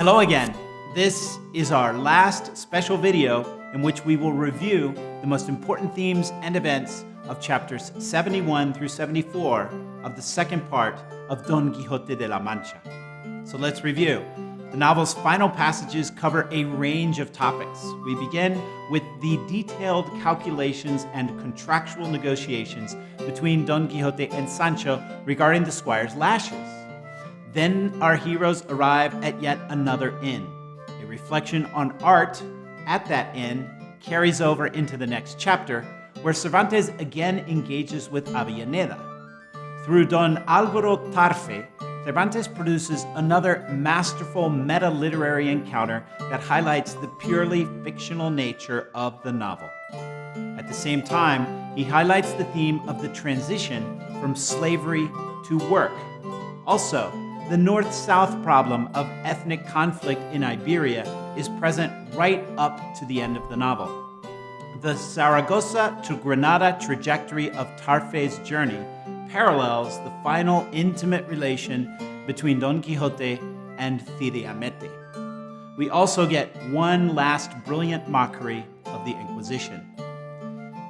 Hello again. This is our last special video in which we will review the most important themes and events of chapters 71 through 74 of the second part of Don Quixote de la Mancha. So let's review. The novel's final passages cover a range of topics. We begin with the detailed calculations and contractual negotiations between Don Quixote and Sancho regarding the squire's lashes. Then our heroes arrive at yet another inn. A reflection on art at that inn carries over into the next chapter, where Cervantes again engages with Avellaneda. Through Don Alvaro Tarfe, Cervantes produces another masterful meta-literary encounter that highlights the purely fictional nature of the novel. At the same time, he highlights the theme of the transition from slavery to work. Also, the north-south problem of ethnic conflict in Iberia is present right up to the end of the novel. The Saragossa to Granada trajectory of Tarfe's journey parallels the final intimate relation between Don Quixote and Cide Hamete. We also get one last brilliant mockery of the Inquisition.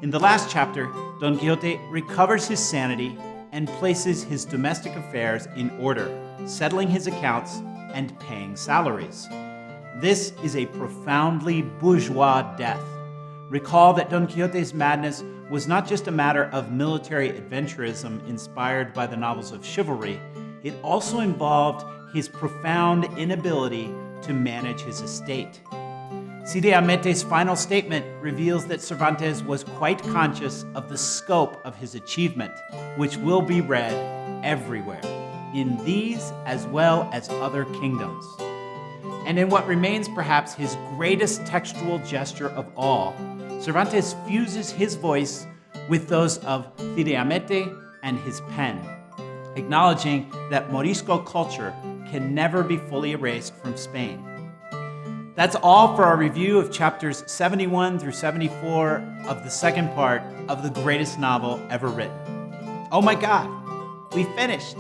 In the last chapter, Don Quixote recovers his sanity and places his domestic affairs in order, settling his accounts and paying salaries. This is a profoundly bourgeois death. Recall that Don Quixote's madness was not just a matter of military adventurism inspired by the novels of chivalry, it also involved his profound inability to manage his estate. Cide Hamete's final statement reveals that Cervantes was quite conscious of the scope of his achievement, which will be read everywhere, in these as well as other kingdoms. And in what remains perhaps his greatest textual gesture of all, Cervantes fuses his voice with those of Cide Hamete and his pen, acknowledging that Morisco culture can never be fully erased from Spain. That's all for our review of chapters 71 through 74 of the second part of the greatest novel ever written. Oh my God, we finished.